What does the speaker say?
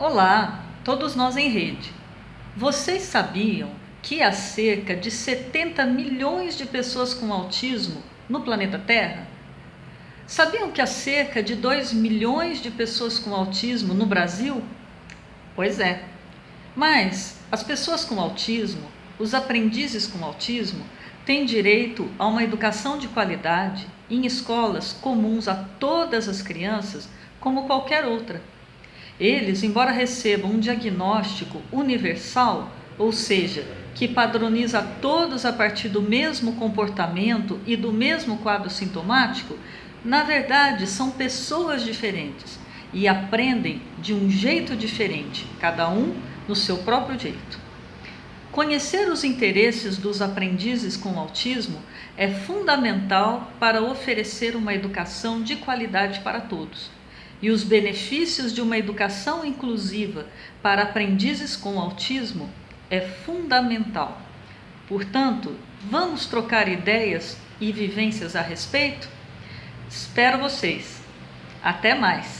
Olá, todos nós em rede. Vocês sabiam que há cerca de 70 milhões de pessoas com autismo no planeta Terra? Sabiam que há cerca de 2 milhões de pessoas com autismo no Brasil? Pois é. Mas as pessoas com autismo, os aprendizes com autismo, têm direito a uma educação de qualidade em escolas comuns a todas as crianças, como qualquer outra. Eles, embora recebam um diagnóstico universal, ou seja, que padroniza todos a partir do mesmo comportamento e do mesmo quadro sintomático, na verdade são pessoas diferentes e aprendem de um jeito diferente, cada um no seu próprio jeito. Conhecer os interesses dos aprendizes com autismo é fundamental para oferecer uma educação de qualidade para todos e os benefícios de uma educação inclusiva para aprendizes com autismo é fundamental. Portanto, vamos trocar ideias e vivências a respeito? Espero vocês. Até mais!